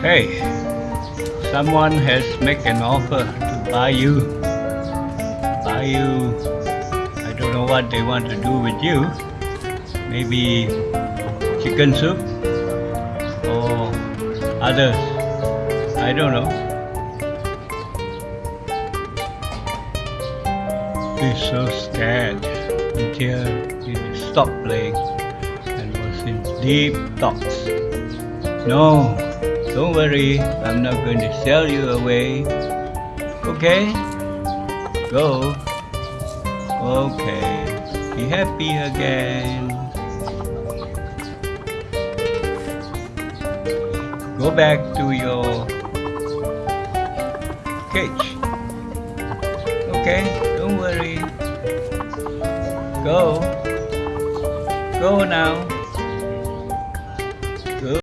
Hey, someone has made an offer to buy you. Buy you. I don't know what they want to do with you. Maybe chicken soup or others. I don't know. He's so scared until he stopped playing and was in deep thoughts. No, don't worry, I'm not going to sell you away. Okay? Go. Okay. Be happy again. Go back to your cage. Okay, don't worry. Go. Go now.